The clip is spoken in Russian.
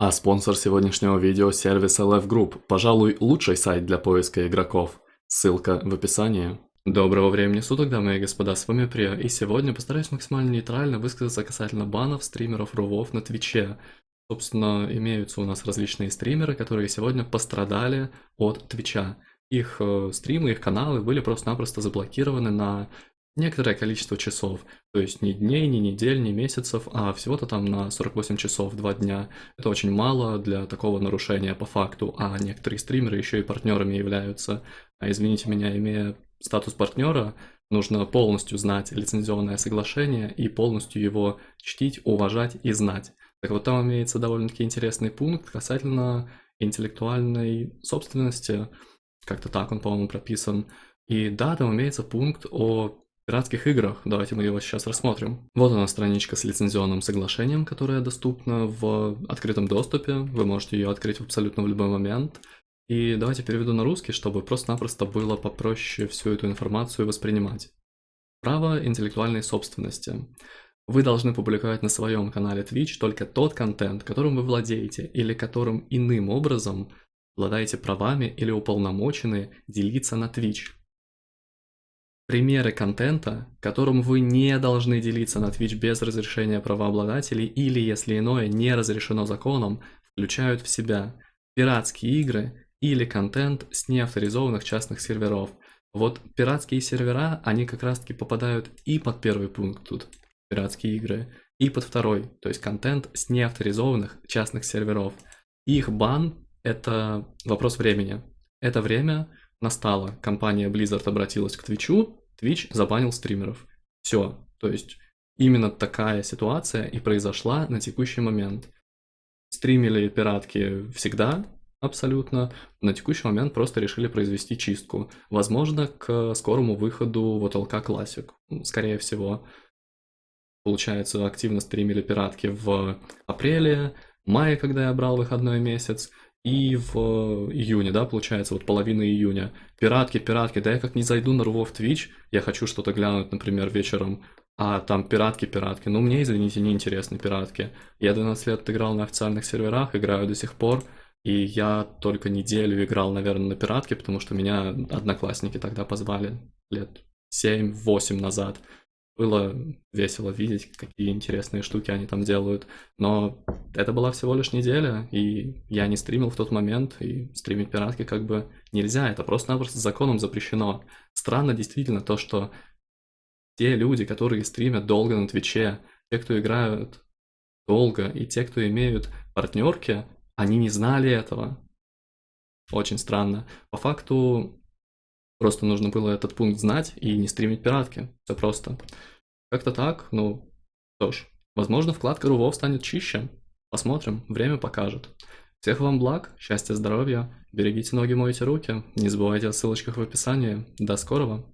А спонсор сегодняшнего видео – сервис LF Group, пожалуй, лучший сайт для поиска игроков. Ссылка в описании. Доброго времени суток, дамы и господа, с вами Прия, и сегодня постараюсь максимально нейтрально высказаться касательно банов стримеров рувов на Твиче. Собственно, имеются у нас различные стримеры, которые сегодня пострадали от Твича. Их э, стримы, их каналы были просто-напросто заблокированы на некоторое количество часов. То есть не дней, не недель, не месяцев, а всего-то там на 48 часов, 2 дня. Это очень мало для такого нарушения по факту, а некоторые стримеры еще и партнерами являются. А извините меня, имея статус партнера, нужно полностью знать лицензионное соглашение и полностью его чтить, уважать и знать. Так вот там имеется довольно-таки интересный пункт касательно интеллектуальной собственности. Как-то так он, по-моему, прописан. И да, там имеется пункт о пиратских играх. Давайте мы его сейчас рассмотрим. Вот она страничка с лицензионным соглашением, которая доступна в открытом доступе. Вы можете ее открыть абсолютно в любой момент. И давайте переведу на русский, чтобы просто-напросто было попроще всю эту информацию воспринимать. Право интеллектуальной собственности. Вы должны публиковать на своем канале Twitch только тот контент, которым вы владеете, или которым иным образом обладаете правами или уполномочены делиться на Twitch. Примеры контента, которым вы не должны делиться на Twitch без разрешения правообладателей или, если иное, не разрешено законом, включают в себя пиратские игры или контент с неавторизованных частных серверов. Вот пиратские сервера, они как раз таки попадают и под первый пункт тут, пиратские игры, и под второй, то есть контент с неавторизованных частных серверов. Их бан – это вопрос времени. Это время настало, компания Blizzard обратилась к Твичу, Twitch забанил стримеров. Все. То есть именно такая ситуация и произошла на текущий момент. Стримили пиратки всегда, абсолютно. На текущий момент просто решили произвести чистку. Возможно, к скорому выходу вот LK Classic. Скорее всего. Получается, активно стримили пиратки в апреле, мае, когда я брал выходной месяц, и в июне, да, получается, вот половина июня. Пиратки, пиратки, да я как не зайду на Рувов Twitch, я хочу что-то глянуть, например, вечером, а там пиратки, пиратки. Ну, мне, извините, не интересны пиратки. Я 12 лет играл на официальных серверах, играю до сих пор, и я только неделю играл, наверное, на пиратке, потому что меня одноклассники тогда позвали лет 7-8 назад было весело видеть, какие интересные штуки они там делают. Но это была всего лишь неделя, и я не стримил в тот момент, и стримить пиратки как бы нельзя, это просто-напросто законом запрещено. Странно действительно то, что те люди, которые стримят долго на Твиче, те, кто играют долго, и те, кто имеют партнерки, они не знали этого. Очень странно. По факту Просто нужно было этот пункт знать и не стримить пиратки. Все просто. Как-то так, ну, что ж. Возможно, вкладка Рувов станет чище. Посмотрим, время покажет. Всех вам благ, счастья, здоровья, берегите ноги, мойте руки, не забывайте о ссылочках в описании. До скорого!